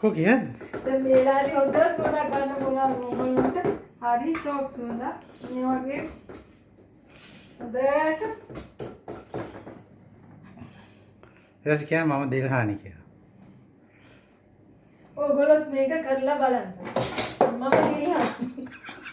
කො කියන්නේ දැන් මේ වෙලාවේ හොඳ සුවඳක් ගන්න පුළුවන් ඕගොල්ලන්ට හරි ෂෝක් සුවඳක් මේ වගේ හොඳට ඊට පස්සේ කියන්නේ මම දිල්හානි කියලා ඕගොල්ලොත් මේක කරලා බලන්න මම ගියා